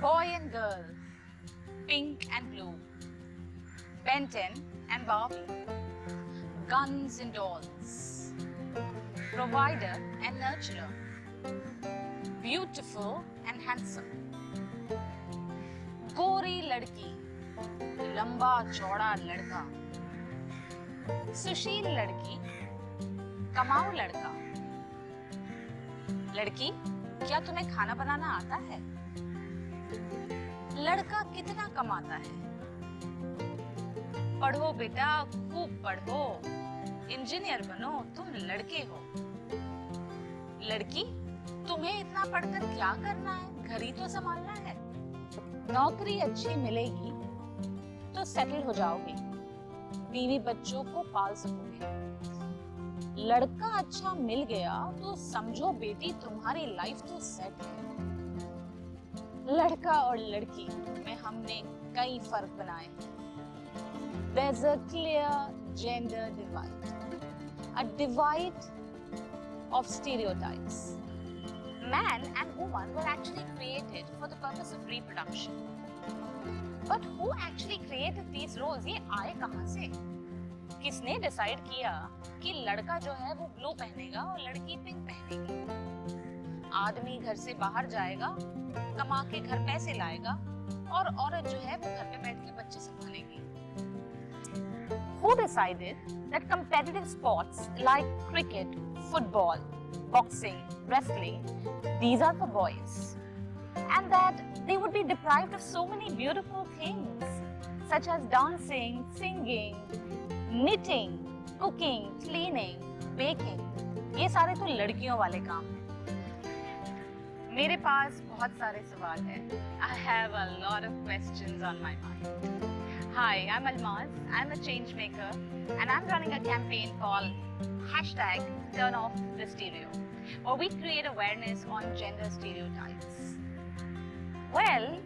Boy and girl, pink and blue, Ben 10 and Barbie, guns and dolls, provider and nurturer, beautiful and handsome, गोरी लड़की लंबा चौड़ा लड़का सुशील लड़की कमाऊ लड़का लड़की क्या तुम्हें खाना बनाना आता है लड़का कितना कमाता है? पढ़ो बेटा, खूब पढ़ो। इंजीनियर बनो, तुम लड़के हो। लड़की, तुम्हें इतना पढ़कर क्या करना है? घर ही तो संभालना है। नौकरी अच्छी मिलेगी तो सेटल हो जाओगे। बीवी बच्चों को पाल सकोगे। लड़का अच्छा मिल गया तो समझो बेटी, तुम्हारी लाइफ तो सेट है। लड़का और लड़की में हमने कई फ़र्क बनाए हैं There's a clear gender divide, a divide of stereotypes. Man and woman were actually created for the purpose of reproduction. But who actually created these roles? ये आए कहाँ से? किसने डिसाइड किया कि लड़का जो है वो ब्लू पहनेगा और लड़की पिंक पहनेगी आदमी घर से बाहर जाएगा कमा के घर पैसे लाएगा और औरत जो है वो घर पे बैठ के बच्चे संभालेगी Who decided that competitive sports like cricket, football, boxing, wrestling, these are for boys? And that they would be deprived of so many beautiful things such as dancing, singing, knitting, cooking, cleaning, baking. ये सारे तो लड़कियों वाले काम हैं मेरे पास बहुत सारे सवाल हैं I have a lot of questions on my mind. Hi, I'm Almaz. I'm a change maker and I'm running a campaign called hashtag turn off the stereo where we create awareness on gender stereotypes. Well,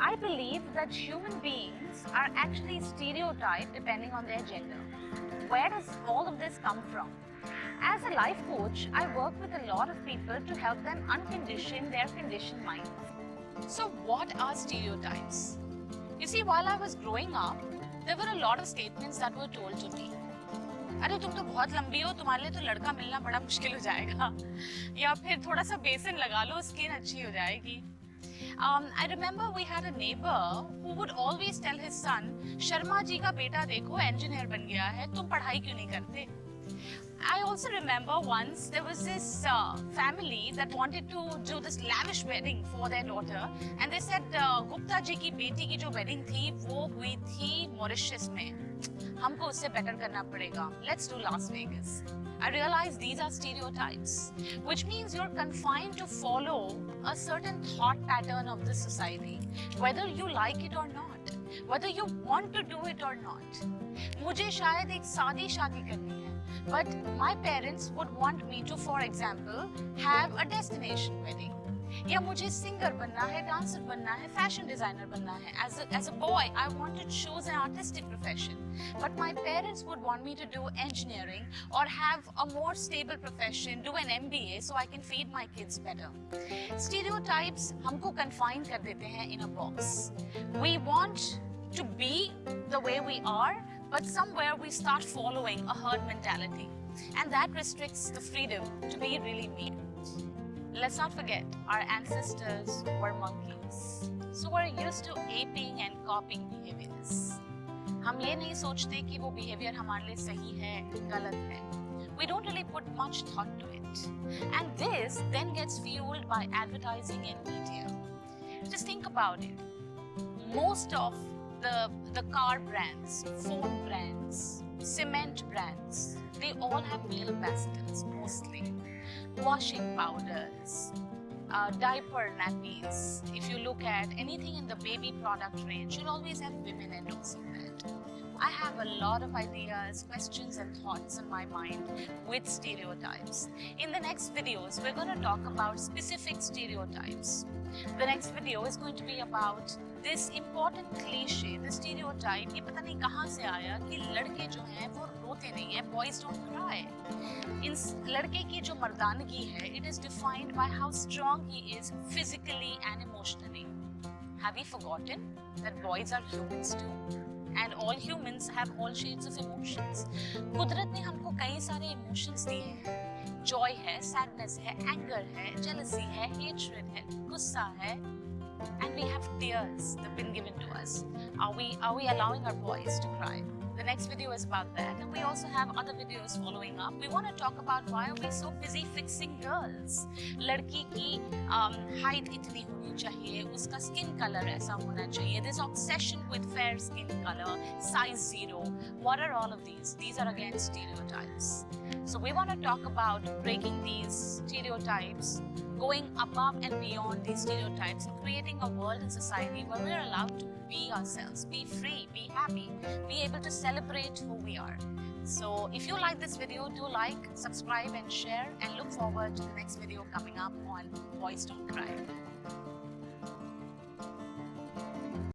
I believe that human beings are actually stereotyped depending on their gender. Where does all of this come from? As a life coach, I work with a lot of people to help them uncondition their conditioned minds. So what are stereotypes? You see, while I was growing up, there were a lot of statements that were told to me. अरे तुम तो बहुत लंबी हो तुम्हारे लिए तो लड़का मिलना बड़ा मुश्किल हो जाएगा या फिर थोड़ा सा बेसन लगा लो स्किन अच्छी हो जाएगी Um, I remember we had a neighbor who would always tell his son, Sharma ji का बेटा देखो इंजीनियर बन गया है तुम पढ़ाई क्यों नहीं करते I also remember once there was this uh, family that wanted to do this lavish wedding for their daughter and they said uh, Gupta ji की बेटी की जो wedding थी वो हुई थी Mauritius में हमको उससे better करना पड़ेगा let's do Las Vegas I realize these are stereotypes which means you're confined to follow a certain thought pattern of the society whether you like it or not whether you want to do it or not मुझे शायद एक सादी शादी करनी है but my parents would want me to, for example, have a destination wedding. या मुझे singer बनना है डांसर बनना है फैशन डिजाइनर बनना है as as a boy I want to choose an artistic profession but my parents would want me to do engineering और have a more stable profession do an MBA so I can feed my kids better stereotypes हमको confine कर देते हैं इन अ box we want to be the way we are but somewhere we start following a herd mentality and that restricts the freedom to be really me. Let's not forget, our ancestors were monkeys. So we're used to aping and copying behaviors. हम ये नहीं सोचते कि वो behavior हमारे लिए सही है, गलत है. We don't really put much thought to it. And this then gets fueled by advertising and media. Just think about it. Most of the, the car brands, phone brands, cement brands, they all have male ambassadors mostly. Washing powders, uh, diaper nappies. If you look at anything in the baby product range, you'll always have women endorsing that. I have a lot of ideas, questions and thoughts in my mind with stereotypes. In the next videos, we're going to talk about specific stereotypes. The next video is going to be about this important cliche, the stereotype, ये पता नहीं कहाँ से आया कि लड़के जो हैं वो रोते नहीं हैं, boys don't cry. इन लड़के की जो मर्दानगी है, it is defined by how strong he is physically and emotionally. Have we forgotten that boys are humans too? And all humans have all shades of emotions. कुदरत ने हमको कई सारे emotions दिए हैं जॉय है सैडनेस है एंगर है जेलसी है हेट्रेड है गुस्सा है and we have tears that have been given to us are we are we allowing our boys to cry the next video is about that and we also have other videos following up we want to talk about why are we so busy fixing girls लड़की की um, height itni इतनी चाहिए उसका skin colour ऐसा होना चाहिए this obsession with fair skin colour size zero. what are all of these these are against stereotypes so we want to talk about breaking these stereotypes going above and beyond these stereotypes and creating a world and society where we're allowed to be ourselves be free be happy be able to celebrate who we are so if you like this video, do like, subscribe and share and look forward to the next video coming up on Boys Don't Cry.